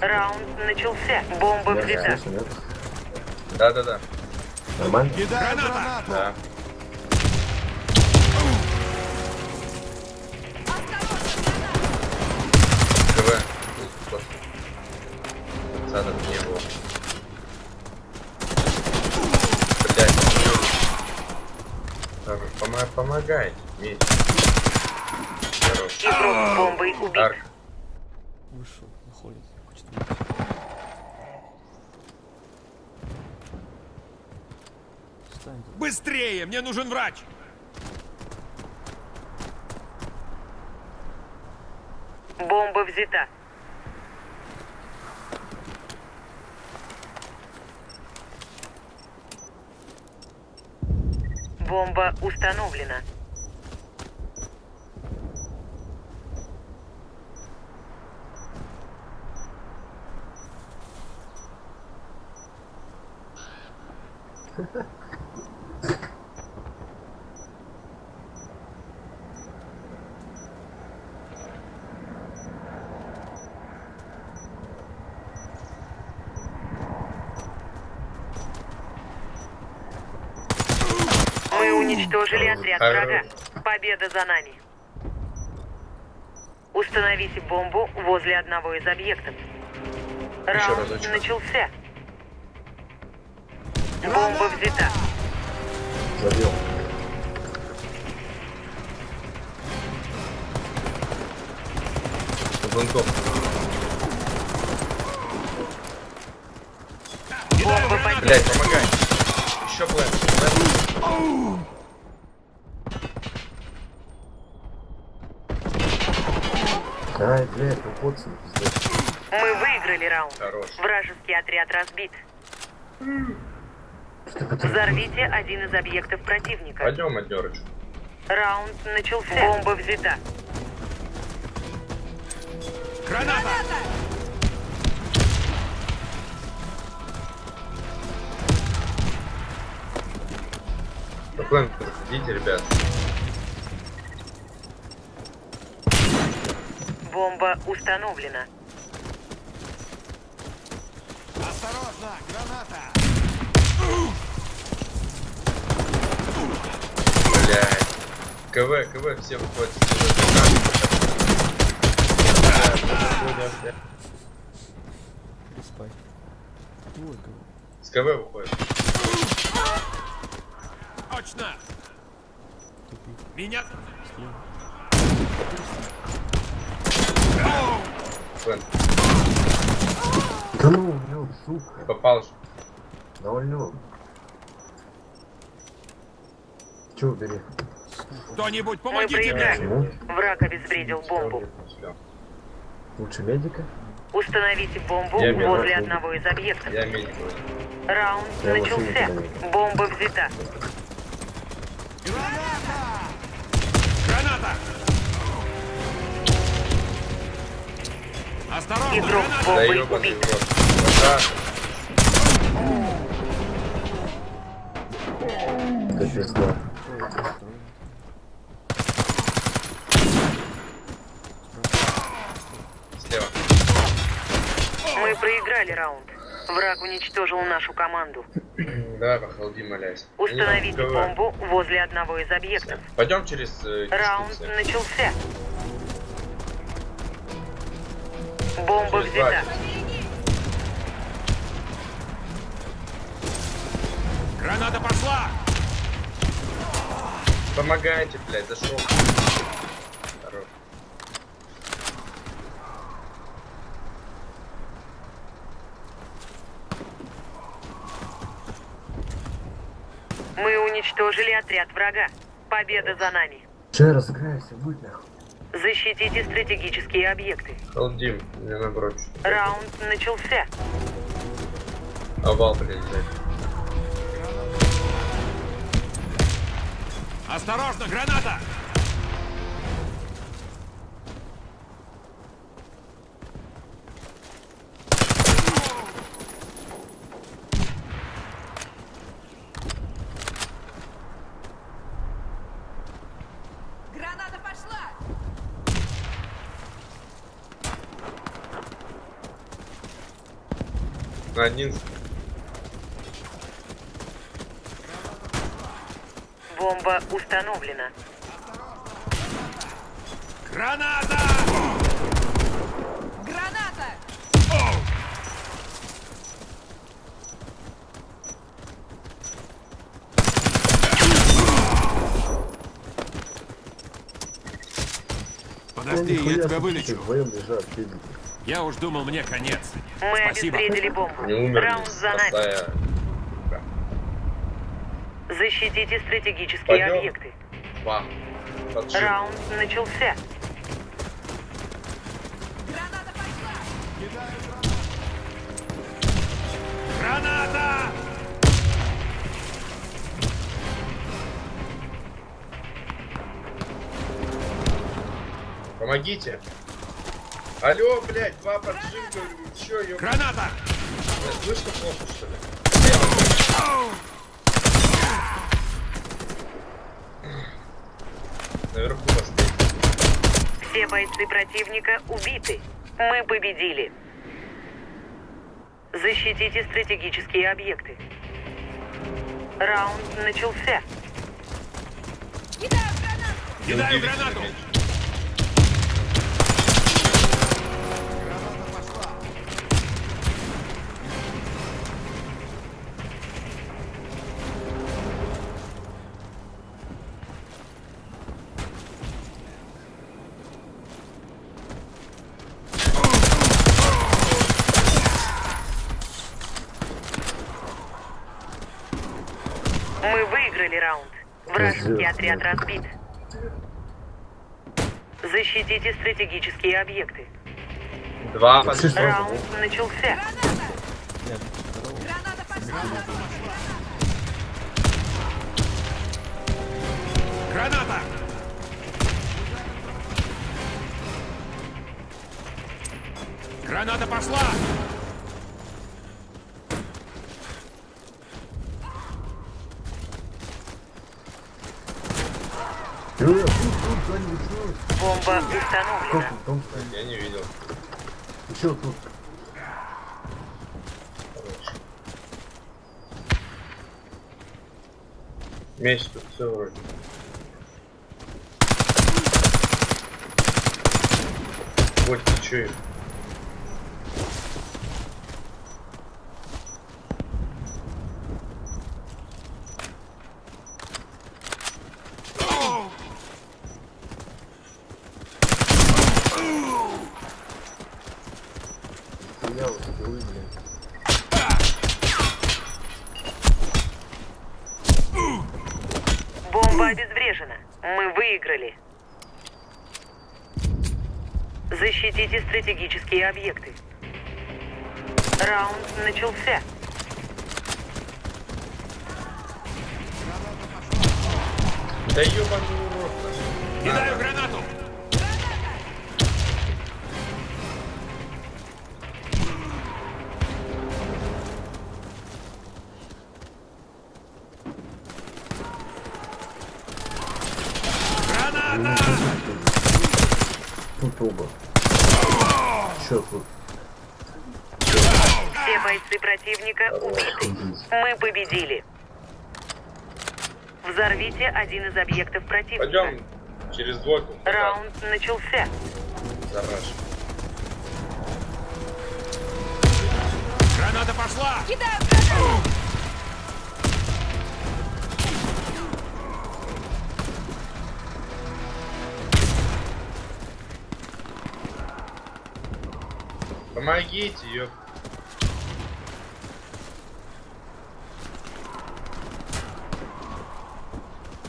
Раунд начался. Бомба взята. слышно, нет? Да-да-да. Нормально? Кидаю гранату! Да. КВ. Цадов не было. Блять, Помо помогай. Меч. Хорош. Игрок бомбой убит. Арк. Вышел, уходит. Хочет. Встань. Быстрее! Мне нужен врач! Бомба взята. Бомба установлена. Уничтожили отряд врага. Победа за нами. Установите бомбу возле одного из объектов. Раунд начался. Бомба взята. Забил. Звонков. Бомба поднята. Блять, помогай. Еще план. Ай, блядь, ну поцелуй, пиздец. Мы выиграли раунд. Хорош. Вражеский отряд разбит. Это? Взорвите один из объектов противника. Пойдем, Адерыч. Раунд начался. Бомба взята. Граната! План, проходите, ребят. Бомба установлена. Осторожно! Граната! Блять. КВ, КВ, все выходят. Спай. С КВ выходит. Точно! Меня... План. Да ну, блин, сука. Попал же. Довольно. Че убери? Кто-нибудь, Мы помогите мне! Враг обезвредил бомбу. Лучше медика? Установите бомбу Я возле одного из объектов. Я медик. Раунд Я начался. Бомба взята. Граната! Осторожно! Игрок Граната! Да убит. Капец, да. Ой, осторожно. Слева. Мы проиграли раунд. Враг уничтожил нашу команду. Да, похолоди, молясь. Установите бомбу возле одного из объектов. Пойдем через э, Раунд начался. Бомба Через взята. Граната пошла! Помогайте, блядь, зашел. Хорош. Мы уничтожили отряд врага. Победа за нами. Че, разыграешься, будь нахуй. Защитите стратегические объекты. Халдим, мне наоборот. Раунд начался. Овал, блядь, взять. Осторожно! Граната! на Бомба установлена. Граната! Граната! Подожди, я тебя вылечу. Я уж думал, мне конец. Мы Спасибо. обезвредили бомбу. Не Раунд за нами. Защитите стратегические Пойдем. объекты. Поджим. Раунд начался. Граната пошла! Граната! Помогите. Алло, блядь, два поджимка. Чё, ё... Граната! Слышно плохо, что ли? Наверху поставить. Все бойцы противника убиты. Мы победили. Защитите стратегические объекты. Раунд начался. Кидаю гранату! Кидаю гранату! Выиграли раунд. Вражеский отряд разбит. Защитите стратегические объекты. Два. Раунд начался. Граната пошла! Бомба установлена. Я не видел. Еще тут. Меч тут все вроде. Вот ты чё им? Я вот это блин. Бомба обезврежена. Мы выиграли. Защитите стратегические объекты. Раунд начался. Да ёбаный урод. Кидаю гранату! Оба. Че тут? Все бойцы противника убиты. Мы победили. Взорвите один из объектов противника. Пойдем через двойку. Раунд начался. Зараж. Граната пошла! Гранату! Помогите, ёп.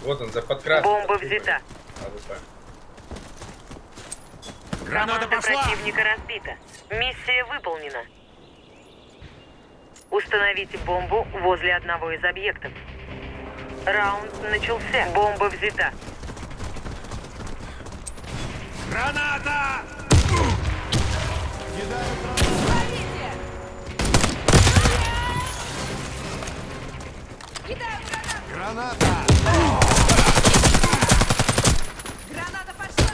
Вот он, за подкрасом. Бомба взята. AWP. Граната пошла! противника разбита. Миссия выполнена. Установите бомбу возле одного из объектов. Раунд начался. Бомба взята. Граната! Граната! Граната пошла!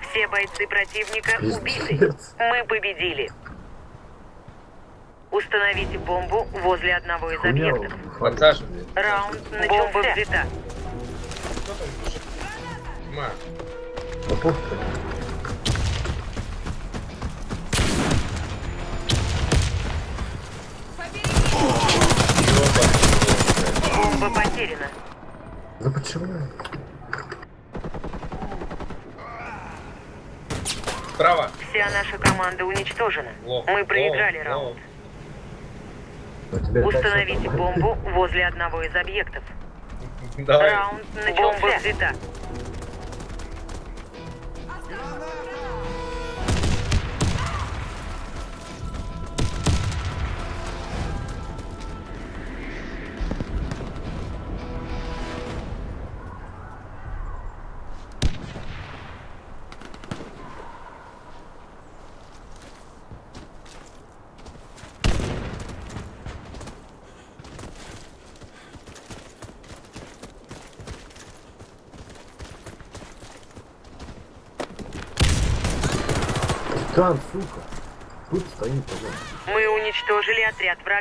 Все бойцы противника убиты. Мы победили. Установите бомбу возле одного из объектов. Подсаживай. Раунд начался. Бомба взята. Кто потеряна. Да почему? Справа. Вся наша команда уничтожена. Лох. Мы проиграли Лох, раунд. лох. Установите бомбу возле одного из объектов. Давай. Раунд начался. Бомба взята. Титан, сука. Тут стоит, по-моему. Мы уничтожили отряд врага.